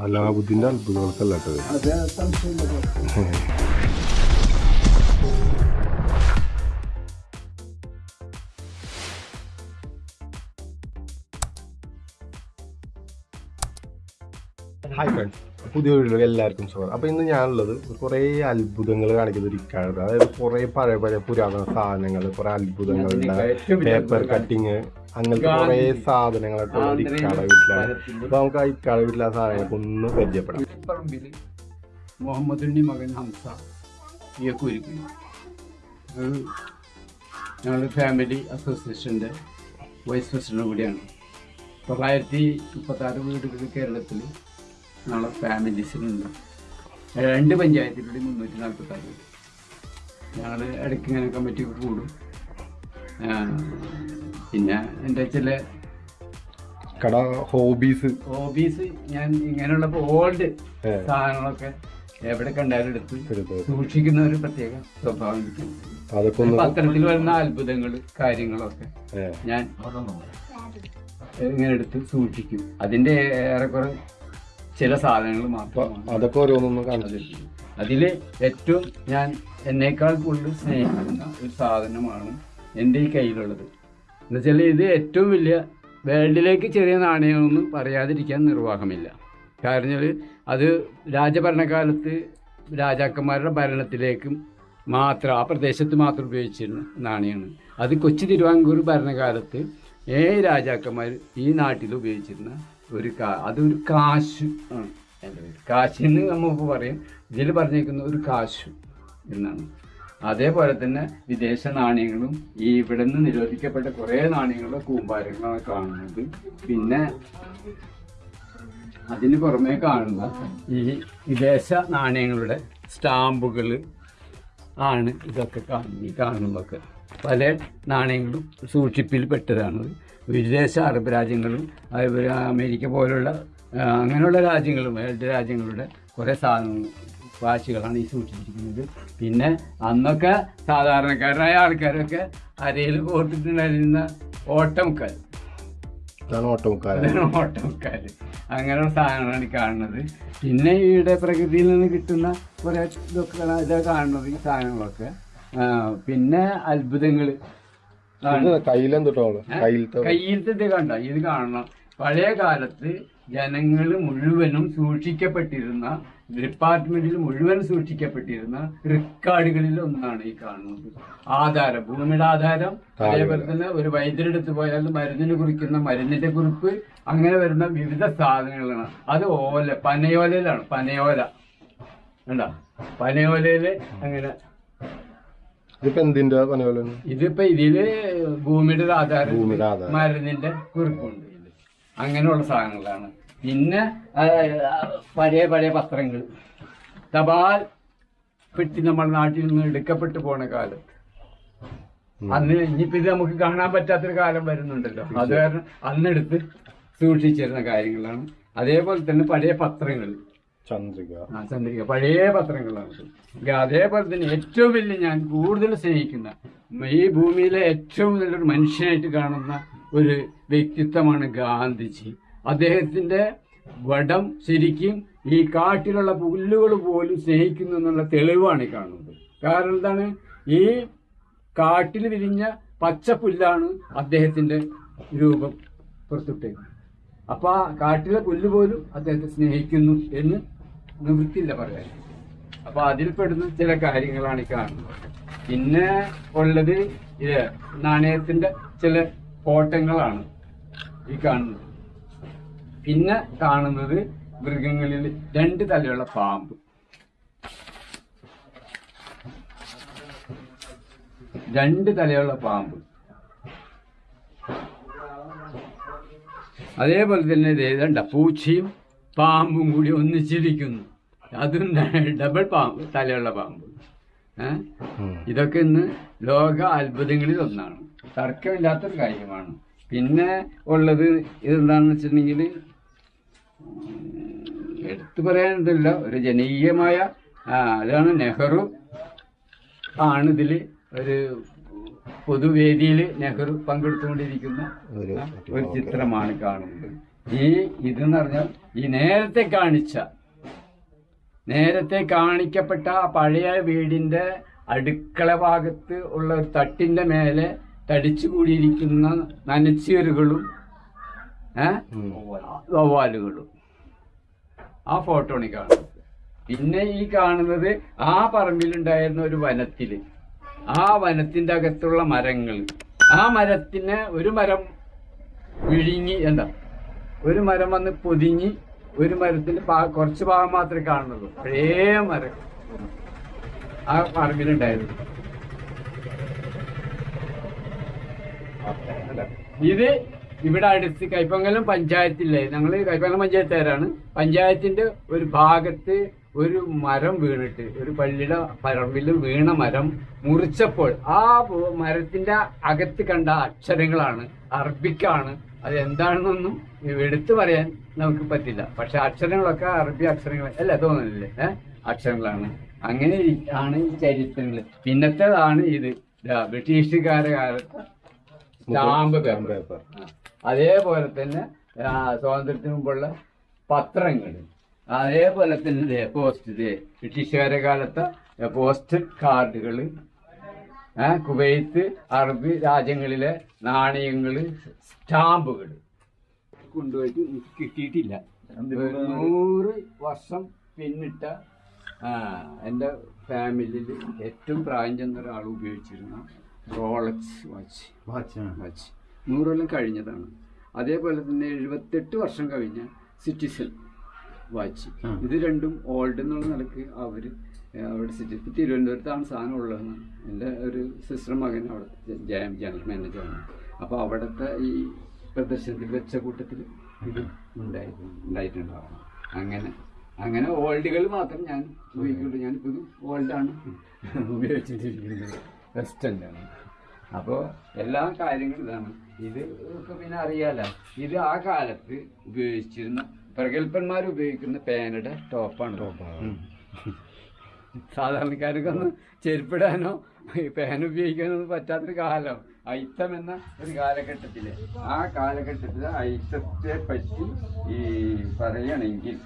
അലാബുദ്ദീന്റെ അത്ഭുതങ്ങൾക്കല്ല കേട്ടത് അത് സംശയമില്ല ഹായ് ഫ്രണ്ട്സ് പുതിയ വീടുകൾ എല്ലാവർക്കും സ്വാഗതം അപ്പോൾ ഇന്ന് ഞാനുള്ളത് കുറേ അത്ഭുതങ്ങൾ കാണിക്കുന്ന ഒരു ഇക്കാലത്ത് അതായത് കുറേ പഴയ പഴയ പുരാതന സാധനങ്ങൾ കുറേ അത്ഭുതങ്ങൾ പേപ്പർ കട്ടിങ് അങ്ങനത്തെ കുറേ സാധനങ്ങളൊക്കെ ഒരു ഇക്കാടെ വീട്ടിലാണ്. അപ്പോൾ നമുക്ക് ആ ഇക്കാട വീട്ടിലെ ആ സാധനങ്ങളൊക്കെ ഒന്ന് പരിചയപ്പെടാം പറമ്പിൽ മുഹമ്മദിന്റെ മകൻ ഹംസ ഞങ്ങൾ ഫാമിലി അസോസിയേഷന്റെ വൈസ് പ്രസിഡന്റ് കൂടിയാണ്. തൊള്ളായിരത്തി മുപ്പത്താറ് വീടുകൾ കേരളത്തിൽ ഞങ്ങളെ ഫാമിലീസിലുണ്ട് രണ്ട് പഞ്ചായത്തിലൂടെ മുന്നൂറ്റി നാൽപ്പത്താറ് വീട് ഞങ്ങൾ ഇടയ്ക്ക് ഇങ്ങനെ കമ്മിറ്റി കൂടും. പിന്നെ എന്റെ ചില കട ഹോബീസ് ഹോബീസ് ഞാൻ ഇങ്ങനെയുള്ള ഓൾഡ് സാധനങ്ങളൊക്കെ എവിടെ കണ്ടാലും എടുത്ത് സൂക്ഷിക്കുന്ന ഒരു പ്രത്യേക സ്വഭാവം പത്രത്തിൽ വരുന്ന അത്ഭുതങ്ങൾ കാര്യങ്ങളൊക്കെ ഞാൻ ഇങ്ങനെ എടുത്ത് സൂക്ഷിക്കും. അതിന്റെ ഏറെക്കുറെ ചില സാധനങ്ങൾ മാത്രം അതൊക്കെ ഓരോന്നൊന്നും കാണിച്ചു അതിൽ അതിൽ ഏറ്റവും ഞാൻ എന്നേക്കാൾ കൂടുതൽ സ്നേഹിക്കുന്ന ഒരു സാധനമാണ് എന്റെ ഈ കയ്യിലുള്ളത്. എന്നുവെച്ചാൽ ഇത് ഏറ്റവും വലിയ വേൾഡിലേക്ക് ചെറിയ നാണയമൊന്നും പറയാതിരിക്കാൻ നിർവാഹമില്ല. കാരണം അത് രാജഭരണകാലത്ത് രാജാക്കന്മാരുടെ ഭരണത്തിലേക്കും മാത്രം ആ പ്രദേശത്ത് മാത്രം ഉപയോഗിച്ചിരുന്ന നാണയമാണ്. അത് കൊച്ചി തിരുവാങ്കൂർ ഭരണകാലത്ത് ഏഴ് രാജാക്കന്മാർ ഈ നാട്ടിൽ ഉപയോഗിച്ചിരുന്ന ഒരു കാ അതൊരു കാശ്. എന്റെ പേര്. നമ്മൾ എന്ന് നമുക്ക് പറയും. ഇതിൽ പറഞ്ഞേക്കുന്ന ഒരു കാശു എന്നാണ്. അതേപോലെ തന്നെ വിദേശ നാണയങ്ങളും ഈ ഇവിടെ നിന്ന് നിരോധിക്കപ്പെട്ട കുറേ നാണയങ്ങളുടെ കൂമ്പാരങ്ങളാണ് കാണുന്നത്. പിന്നെ അതിന് പുറമേ കാണുന്ന ഈ വിദേശ നാണയങ്ങളുടെ സ്റ്റാമ്പുകൾ ആണ് ഇതൊക്കെ കാണുന്നത്. കാണുന്നതൊക്കെ പല നാണയങ്ങളും സൂക്ഷിപ്പിൽ പെട്ടതാണ്. വിദേശ അറബ് രാജ്യങ്ങളും അതുപോലെ അമേരിക്ക പോലുള്ള അങ്ങനെയുള്ള രാജ്യങ്ങളും രാജ്യങ്ങളുടെ കുറേ സാധനങ്ങൾ വാശികളാണ് ഈ സൂക്ഷിച്ചിരിക്കുന്നത്. പിന്നെ അന്നൊക്കെ സാധാരണക്കാരനായ ആൾക്കാരൊക്കെ അരയിൽ കോർത്തിട്ടുണ്ടായിരുന്ന ഓട്ടമുക്കാൽ ഓട്ടോക്കാര് അങ്ങനെയുള്ള സാധനങ്ങളാണ് ഈ കാണുന്നത്. പിന്നെ ഇവിടെ പ്രകൃതിയിൽ നിന്ന് കിട്ടുന്ന കുറേ ഇതൊക്കെ ഇതൊക്കെ കാണുന്നത് ഈ സാധനങ്ങളൊക്കെ. പിന്നെ അത്ഭുതങ്ങൾ കയ്യിലത്തെ കണ്ട? ഇത് കാണണം. പഴയ കാലത്ത് ജനങ്ങൾ മുഴുവനും സൂക്ഷിക്കപ്പെട്ടിരുന്ന ഡിപ്പാർട്ട്മെന്റിൽ മുഴുവൻ സൂക്ഷിക്കപ്പെട്ടിരുന്ന റെക്കോർഡുകളിൽ ഒന്നാണ് ഈ കാണുന്നത്. ആധാരം ഭൂമിയുടെ ആധാരം. അതേപോലെ തന്നെ ഒരു വൈദ്യരെടുത്ത് പോയാൽ മരുന്നിന് കുറിക്കുന്ന മരുന്നിന്റെ കുറിപ്പ്. അങ്ങനെ വരുന്ന വിവിധ സാധനങ്ങളാണ്. അത് ഓല പനയോലയിലാണ്. പനയോല. കണ്ട? പനയോലയിൽ അങ്ങനെ ഇതിപ്പോ എന്തിന്റെ പന പോലെ ഇതിപ്പോ ഇതിൽ ഭൂമിയുടെ ഒരു ആധാരം ഭൂമിയുടെ ആധാരം. മരുന്നിന്റെ കുറിപ്പുണ്ട്. അങ്ങനെയുള്ള സാധനങ്ങളാണ്. പിന്നെ പഴയ പഴയ പത്രങ്ങൾ തപാൽ പെട്ടി നമ്മുടെ നാട്ടിൽ നിന്ന് എടുക്കപ്പെട്ടു പോണ കാലത്ത്. അന്ന് ഇനിയിപ്പോ ഇത് നമുക്ക് കാണാൻ പറ്റാത്തൊരു കാലം വരുന്നുണ്ടല്ലോ. അത് കാരണം അന്നെടുത്ത് സൂക്ഷിച്ചിരുന്ന കാര്യങ്ങളാണ്. അതേപോലെ തന്നെ പഴയ പത്രങ്ങൾ ചന്ദ്രിക. ആ ചന്ദ്രിക. പഴയ പത്രങ്ങളാണ്. അതേപോലെ തന്നെ ഏറ്റവും വലിയ ഞാൻ കൂടുതൽ സ്നേഹിക്കുന്ന ഈ ഭൂമിയിലെ ഏറ്റവും നല്ലൊരു മനുഷ്യനായിട്ട് കാണുന്ന ഒരു വ്യക്തിത്വമാണ് ഗാന്ധിജി. അദ്ദേഹത്തിന്റെ വടം ശരിക്കും ഈ കാട്ടിലുള്ള പുല്ലുകൾ പോലും സ്നേഹിക്കുന്നു എന്നുള്ള തെളിവാണ് കാണുന്നത്. കാരണം എന്താണ്? ഈ കാട്ടിൽ വിരിഞ്ഞ പച്ച പുല്ലാണ് അദ്ദേഹത്തിന്റെ രൂപം പുറത്തുവിട്ടേക്കുന്നത് അപ്പൊ ആ കാട്ടിലെ പുല്ല് പോലും അദ്ദേഹത്തെ സ്നേഹിക്കുന്നു എന്ന് നിവൃത്തിയില്ല പറയാൻ. അപ്പൊ അതിൽപ്പെടുന്ന ചില കാര്യങ്ങളാണ് ഈ കാണുന്നത്. പിന്നെ ഉള്ളത് ഇത് നാണയത്തിന്റെ ചില കോട്ടങ്ങളാണ് ഈ കാണുന്നത്. പിന്നെ കാണുന്നത് മൃഗങ്ങളിൽ രണ്ട് തലയുള്ള പാമ്പ്. രണ്ട് തലയുള്ള പാമ്പ്. അതേപോലെ തന്നെ ഇതേതണ്ട പൂച്ചയും പാമ്പും കൂടി ഒന്നിച്ചിരിക്കുന്നു. അതും ഡബിൾ പാമ്പ് തലയുള്ള പാമ്പ്. ഇതൊക്കെ ഇന്ന് ലോക അത്ഭുതങ്ങളിൽ ഒന്നാണ്. തർക്കമില്ലാത്തൊരു കാര്യമാണ്. പിന്നെ ഉള്ളത് ഇതെന്താണെന്ന് വെച്ചിട്ടുണ്ടെങ്കിൽ എടുത്തു പറയാനൊന്നുമില്ല. ഒരു ജനകീയമായ അതാണ് നെഹ്റു. ആണ് ഇതിൽ ഒരു പൊതുവേദിയിൽ നെഹ്റു പങ്കെടുത്തുകൊണ്ടിരിക്കുന്ന ഒരു ചിത്രമാണ് കാണുന്നത്. ഈ ഇതെന്ന് പറഞ്ഞാൽ ഈ നേരത്തെ കാണിച്ച നേരത്തെ കാണിക്കപ്പെട്ട ആ പഴയ വീടിന്റെ അടുക്കള ഭാഗത്ത് ഉള്ള ഒരു തട്ടിന്റെ മേലെ തടിച്ചു കൂടിയിരിക്കുന്ന നനച്ചീറുകളും വവ്വാലുകളും. ആ ഫോട്ടോണി കാണുന്നത്. പിന്നെ ഈ കാണുന്നത് ആ പറമ്പിലുണ്ടായിരുന്ന ഒരു വനത്തിൽ. ആ വനത്തിന്റെ അകത്തുള്ള മരങ്ങൾ. ആ മരത്തിന് ഒരു മരം വിഴുങ്ങി എന്താ? ഒരു മരം വന്ന് പൊതിഞ്ഞ് ഒരു മരത്തിന്റെ കുറച്ച് ഭാഗം മാത്രമേ കാണുന്നുള്ളൂ. പഴയ മരം. ആ പറമ്പിലുണ്ടായിരുന്നു. ഇത് ഇവിടെ അടുത്ത് കൈപ്പങ്കലം പഞ്ചായത്തില്ലേ? ഞങ്ങൾ കൈപ്പങ്കലം പഞ്ചായത്തുകാരാണ്. പഞ്ചായത്തിന്റെ ഒരു ഭാഗത്ത് ഒരു മരം വീണിട്ട് ഒരു പള്ളിയുടെ പറമ്പിൽ വീണ മരം മുറിച്ചപ്പോൾ ആ മരത്തിന്റെ അകത്ത് കണ്ട അക്ഷരങ്ങളാണ് അറബിക്കാണ്. അത് എന്താണെന്നൊന്നും എടുത്തു പറയാൻ നമുക്ക് പറ്റില്ല. പക്ഷെ അക്ഷരങ്ങളൊക്കെ അറബി അക്ഷരങ്ങൾ അല്ല? തോന്നുന്നില്ലേ ഏഹ് അക്ഷരങ്ങളാണ്. അങ്ങനെ ആണ് ഈ ചരിത്രങ്ങൾ പിന്നത്തേതാണ് ഇത്. ബ്രിട്ടീഷുകാരെ കാലത്ത് സ്റ്റാമ്പ് പേപ്പർ. അതേപോലെ തന്നെ സ്വാതന്ത്ര്യത്തിന് മുമ്പുള്ള പത്രങ്ങൾ അതേപോലെ തന്നെ ദേ പോസ്റ്റ് ദേ. ബ്രിട്ടീഷുകാരുടെ കാലത്തെ പോസ്റ്റ് കാർഡുകൾ കുവൈത്ത് അറബ് രാജ്യങ്ങളിലെ നാണയങ്ങൾ സ്റ്റാമ്പുകൾ. കൊണ്ടുപോയിട്ട് കിട്ടിയിട്ടില്ല. നൂറ് വർഷം പിന്നിട്ട എന്റെ ഫാമിലിയിൽ ഏറ്റവും പ്രായം ചെന്ന ഒരാൾ ഉപയോഗിച്ചിരുന്ന റോളക്സ് വാച്ച് വാച്ച് നൂറെല്ലാം കഴിഞ്ഞതാണ്. അതേപോലെ തന്നെ എഴുപത്തെട്ട് വർഷം കഴിഞ്ഞ സിറ്റിസൺ വാച്ച് ഇത് രണ്ടും ഓൾഡ് എന്നുള്ള നിലയ്ക്ക് അവർ അവിടെ സിറ്റി ഇപ്പം തിരുവനന്തപുരത്താണ് സാധനം ഉള്ളതെന്ന് എന്റെ ഒരു സിസ്റ്റർ മകൻ അവിടെ ജയം ജനറൽ മാനേജറാണ് അപ്പോൾ അവിടുത്തെ ഈ പ്രദർശനത്തിൽ വെച്ച കൂട്ടത്തിൽ ഇത് ഉണ്ടായിരുന്നു ഉണ്ടായിട്ടുണ്ടാവണം അങ്ങനെ അങ്ങനെ ഓൾഡുകൾ മാത്രം ഞാൻ ഉപയോഗിക്കുള്ളൂ. ഞാനിപ്പോൾ ഇത് ഓൾഡാണ് ഉപയോഗിച്ചിട്ടിരിക്കുന്നത്. വെസ്റ്റേൺ അപ്പോൾ എല്ലാ കാര്യങ്ങളും ഇതാണ്. ഇത് ഒക്കെ പിന്നെ അറിയാലോ. ഇത് ആ കാലത്ത് ഉപയോഗിച്ചിരുന്ന പ്രഗത്ഭന്മാർ ഉപയോഗിക്കുന്ന പേനയുടെ ടോപ്പാണ്. സാധാരണക്കാർക്കൊന്നും ചെരുപ്പിടാനോ പേന ഉപയോഗിക്കാനോ പറ്റാത്തൊരു കാലം. അയിത്തം എന്ന ഒരു കാലഘട്ടത്തിൽ. ആ കാലഘട്ടത്തിൽ അയിത്തത്തെ പറ്റി ഈ പറയണെങ്കിൽ.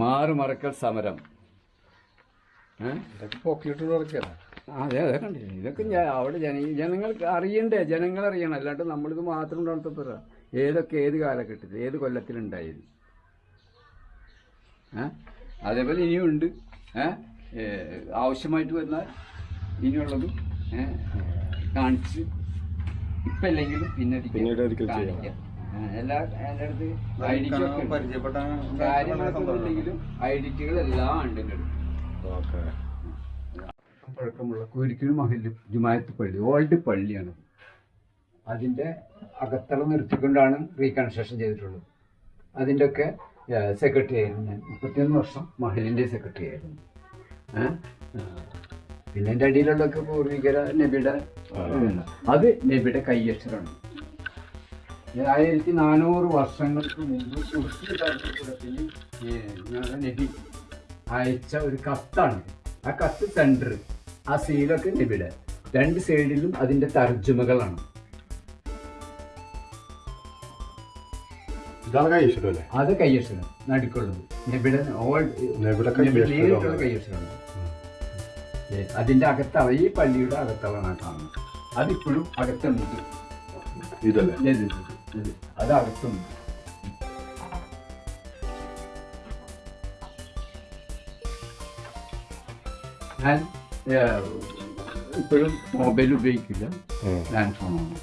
മാറുമറക്കൽ സമരം. ഏഹ് പോക്കിലിട്ട് നടക്കുകയാണ് അതെ അതെ കണ്ടില്ലേ ഇതൊക്കെ ഞാൻ അവിടെ ജന ജനങ്ങൾക്ക് അറിയണ്ടേ? ജനങ്ങൾ അറിയണം. അല്ലാണ്ട് നമ്മളിത് മാത്രം ഉണ്ടാകുന്ന ഏതൊക്കെ ഏത് കാലഘട്ടത്തിൽ ഏത് കൊല്ലത്തിലുണ്ടായത്? ഏ? അതേപോലെ ഇനിയും ഉണ്ട് ഏ, ആവശ്യമായിട്ട് വന്നാൽ ഇനിയുള്ളത് ഏ, കാണിച്ച് ഇപ്പം അല്ലെങ്കിലും പിന്നെ. എല്ലാ എന്റെ അടുത്ത് ഐഡിറ്റി ഒക്കെ ഉണ്ട്. പരിചയപ്പെട്ട കാര്യങ്ങളൊക്കെ ഉണ്ടെങ്കിലും ഐഡിറ്റികളെല്ലാം ഉണ്ട് എന്റെ അടുത്ത്. ഓക്കെ പഴക്കമുള്ള കുരിക്കിന് മഹൽ ജുമായത്ത് പള്ളി ഓൾഡ് പള്ളിയാണ്. അതിന്റെ അകത്തള നിർത്തിക്കൊണ്ടാണ് റീകൺസ്ട്രക്ഷൻ ചെയ്തിട്ടുള്ളത്. അതിന്റെയൊക്കെ സെക്രട്ടറി ആയിരുന്നു ഞാൻ. മുപ്പത്തിയൊന്ന് വർഷം മഹലിന്റെ സെക്രട്ടറി ആയിരുന്നു. പിന്നെ എന്റെ അടിയിലുള്ളതൊക്കെ പൂർവികര നബിയുടെ. അത് നബിയുടെ കയ്യക്ഷരമാണ് ആയിരത്തി നാനൂറ് വർഷങ്ങൾക്ക് മുമ്പ് തുർക്കി ഞങ്ങളുടെ നബി അയച്ച ഒരു കത്താണ്. ആ കത്ത് സെന്റർ ആ സീലൊക്കെ നബിയുടെ രണ്ട് സൈഡിലും അതിന്റെ തർജമകളാണ്. അത് കയ്യക്ഷരം നടുക്കുള്ളത്. നബിയുടെ ഓൾ. നേരിട്ടുള്ള കയ്യക്ഷരമാണ്. അതിന്റെ അകത്തള ഈ പള്ളിയുടെ അകത്തളാണ് കാണുന്നത്. അതിപ്പോഴും അകത്തുണ്ട്. ഇതല്ലേ. അത് അകത്തുണ്ട്. ഞാൻ ഇപ്പോഴും മൊബൈൽ ഉപയോഗിക്കില്ല. ലാൻഡ് ഫോണാണ്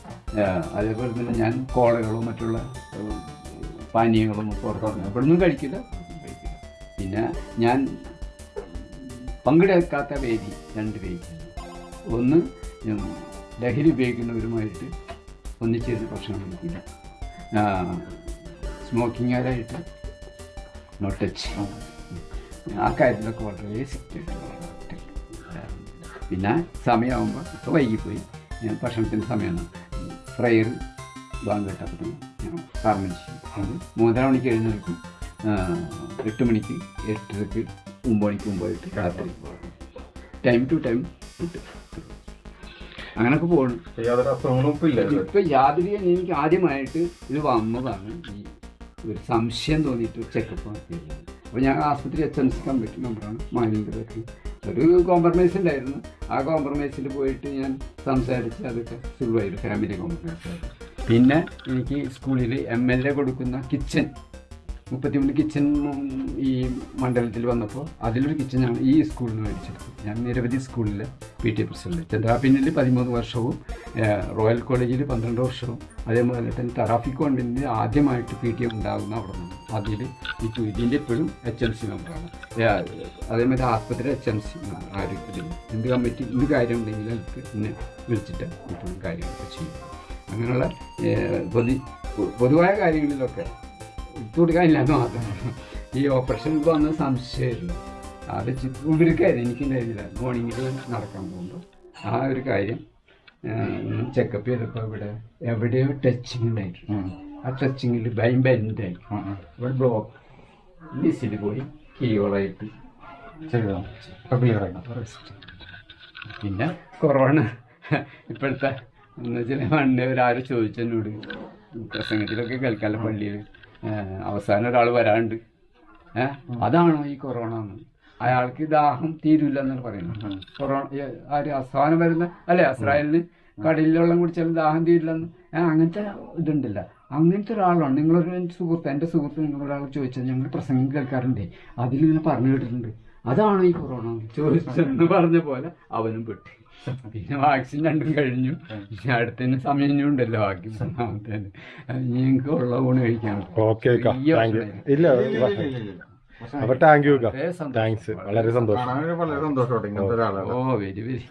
അതേപോലെ തന്നെ ഞാൻ കോളകളോ മറ്റുള്ള പാനീയങ്ങളും പുറത്തുനിന്ന് ഇവിടുന്നും കഴിക്കില്ല. പിന്നെ ഞാൻ പങ്കെടുക്കാത്ത വേദി രണ്ട് വേദി. ഒന്ന് ലഹരി ഉപയോഗിക്കുന്നവരുമായിട്ട് ഒന്നിച്ചിരുന്ന് ഭക്ഷണം കഴിക്കില്ല. സ്മോക്കിങ്ങുകാരായിട്ട് നോ ടച്ച് ആ കാര്യത്തിലൊക്കെ വളരെ സ്ട്രിക്റ്റ് പിന്നെ സമയമാകുമ്പോൾ ഇപ്പോൾ വൈകിപ്പോയി. ഞാൻ ഭക്ഷണത്തിന്റെ സമയമാണ്. ഫ്രയർ ബാങ്ക് കേട്ടപ്പോൾ ഞാൻ പറഞ്ഞു അത് മൂന്നര മണിക്ക് എഴുന്നേൽക്കും. എട്ട് മണിക്ക് എട്ടരക്ക് ഒമ്പത് മണിക്ക് മുമ്പായിട്ട് രാത്രി. ടൈം ടു ടൈം കിട്ടും അങ്ങനൊക്കെ പോകണം ഇപ്പൊ യാതൊരു എനിക്ക് ആദ്യമായിട്ട് ഇത് വന്നതാണ്. ഈ ഒരു സംശയം തോന്നിയിട്ട് ചെക്കപ്പ് അപ്പോൾ ഞാൻ ആസ്പത്രി എച്ച് എൻ സി കമ്മിറ്റി മെമ്പറാണ്. മാനേജർക്ക് ഒരു കോംപ്രമൈസ് ഉണ്ടായിരുന്നു ആ കോംപ്രമൈസിൽ പോയിട്ട് ഞാൻ സംസാരിച്ച് അതൊക്കെ സുഖമായിരുന്നു ഫാമിലി കോംപ്രമൈസ് പിന്നെ എനിക്ക് സ്കൂളിൽ എം എൽ എ കൊടുക്കുന്ന കിച്ചൺ മുപ്പത്തിമൂന്ന് കിച്ചൺ ഈ മണ്ഡലത്തിൽ വന്നപ്പോൾ അതിലൊരു കിച്ചനാണ് ഈ സ്കൂളിൽ നിന്ന് മേടിച്ചെടുത്തത്. ഞാൻ നിരവധി സ്കൂളിൽ പി ടി എ പ്രസിഡന്റ്. ചന്ദ്രാപിന്നിൽ പതിമൂന്ന് വർഷവും റോയൽ കോളേജിൽ പന്ത്രണ്ട് വർഷവും അതേപോലെ തന്നെ തറാഫി കോൺവെന്റിൽ ആദ്യമായിട്ട് പി ടി എം ഉണ്ടാകുന്ന അവിടെ നിന്ന്. അതിൽ ഈ ഇതിന്റെ ഇപ്പോഴും എച്ച് എം സി മെമ്പറാണ് അതേമാതിരി ആസ്പത്രി എച്ച് എം സി ആരോഗ്യത്തിൽ. എന്ത് കമ്മിറ്റി എന്ത് കാര്യം ഉണ്ടെങ്കിൽ അവർക്ക് എന്നെ വിളിച്ചിട്ട് ഇപ്പോഴും കാര്യങ്ങളൊക്കെ ചെയ്യും. അങ്ങനെയുള്ള പൊതു പൊതുവായ കാര്യങ്ങളിലൊക്കെ ഇട്ടുകൊടുക്കാനില്ല എന്ന് മാത്രം. ഈ ഓപ്പറേഷൻ വന്ന സംശയമായിരുന്നു. അത് ചിത്രം ഇവർക്കായിരുന്നു എനിക്കുണ്ടായിരുന്നില്ല. മോർണിംഗിൽ നടക്കാൻ പോകുമ്പോൾ ആ ഒരു കാര്യം ചെക്കപ്പ് ചെയ്തപ്പോൾ ഇവിടെ എവിടെയോ ടച്ചിങ് ഉണ്ടായിരുന്നു ആ ടച്ചിങ്ങിൽ ഭയം ബെൻഡായി ഇവിടെ ബ്ലോക്ക് മിസ്സിൽ പോയി കീയോളായിട്ട് പിന്നെ കൊറോണ ഇപ്പോഴത്തെ എന്ന് വെച്ചാൽ പണ്ട് ഒരാരും ചോദിച്ചെന്നോട് പ്രസംഗത്തിലൊക്കെ കേൾക്കാല്ല പള്ളിയിൽ അവസാനം ഒരാൾ വരാണ്ട്. ഏഹ് അതാണോ ഈ കൊറോണ എന്ന്? അയാൾക്ക് ദാഹം തീരില്ല എന്നാണ് പറയുന്നത് കൊറോണ ആര് അവസാനം വരുന്ന അല്ലെ അസ്രായേലിന് കടലിൽ വെള്ളം കുടിച്ചാലും ദാഹം തീരില്ലെന്ന് അങ്ങനത്തെ ഇതുണ്ടല്ല. അങ്ങനത്തെ ഒരാളാണ്. നിങ്ങളൊരു സുഹൃത്ത് എന്റെ സുഹൃത്ത് നിങ്ങളൊരാൾ ചോദിച്ചത് ഞങ്ങൾ പ്രസംഗം കേൾക്കാറുണ്ട്. അതിലിങ്ങനെ പറഞ്ഞു കേട്ടിട്ടുണ്ട്. അതാണ് ഈ കൊറോണ. ചോദിച്ചെന്ന് പറഞ്ഞ പോലെ അവനും പെട്ടി. പിന്നെ വാക്സിൻ രണ്ടും കഴിഞ്ഞു. ഇനി അടുത്തതിന് സമയം ഇനി ഉണ്ടല്ലോ ബാക്കി മൂന്നാമത്തേന്. എനിക്ക് ഉള്ള ഊണ് കഴിക്കാൻ. ഓക്കെ ഇല്ല. അപ്പൊ താങ്ക് യു വളരെ സന്തോഷം. താങ്ക്സ് വളരെ സന്തോഷം. വളരെ സന്തോഷത്തോടെ ഓ. Very very.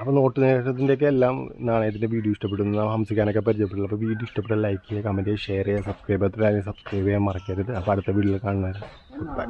അപ്പോൾ നോട്ട് നേട്ടത്തിന്റെയൊക്കെ എല്ലാം നാണയത്തിന്റെ വീഡിയോ ഇഷ്ടപ്പെടുന്നു. ഹംസിക്കാനൊക്കെ പരിചയപ്പെടുന്നു അപ്പോൾ വീഡിയോ ഇഷ്ടപ്പെട്ട ലൈക്ക് ചെയ്യുക കമന്റ് ചെയ്യുക ഷെയർ ചെയ്യുക സബ്സ്ക്രൈബ് ചെയ്യാത്ത സബ്സ്ക്രൈബ് ചെയ്യാൻ മറക്കരുത്. അപ്പോൾ അടുത്ത വീഡിയോയിൽ കാണുന്നത് ഗുഡ് ബൈ